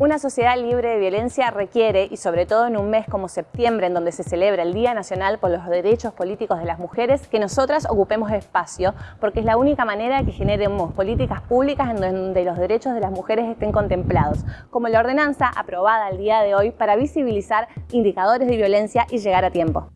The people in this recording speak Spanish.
Una sociedad libre de violencia requiere, y sobre todo en un mes como septiembre, en donde se celebra el Día Nacional por los Derechos Políticos de las Mujeres, que nosotras ocupemos espacio, porque es la única manera que generemos políticas públicas en donde los derechos de las mujeres estén contemplados, como la ordenanza aprobada el día de hoy para visibilizar indicadores de violencia y llegar a tiempo.